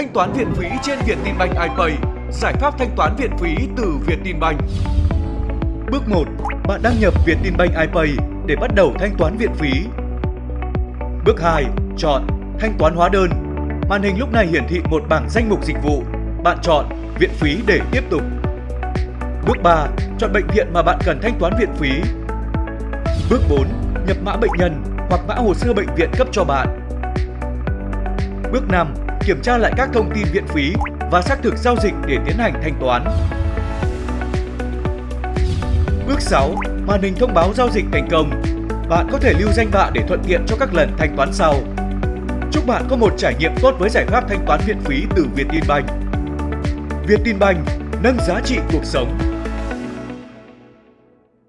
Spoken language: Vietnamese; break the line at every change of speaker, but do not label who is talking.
thanh toán viện phí trên Vietinbank iPay, giải pháp thanh toán viện phí từ Vietinbank. Bước 1. Bạn đăng nhập Vietinbank iPay để bắt đầu thanh toán viện phí. Bước 2. Chọn Thanh toán hóa đơn. Màn hình lúc này hiển thị một bảng danh mục dịch vụ. Bạn chọn Viện phí để tiếp tục. Bước 3. Chọn bệnh viện mà bạn cần thanh toán viện phí. Bước 4. Nhập mã bệnh nhân hoặc mã hồ sơ bệnh viện cấp cho bạn. Bước 5. Kiểm tra lại các thông tin viện phí và xác thực giao dịch để tiến hành thanh toán. Bước 6. Màn hình thông báo giao dịch thành công. Bạn có thể lưu danh bạ để thuận tiện cho các lần thanh toán sau. Chúc bạn có một trải nghiệm tốt với giải pháp thanh toán viện phí từ Vietinbank. Vietinbank nâng giá trị cuộc sống.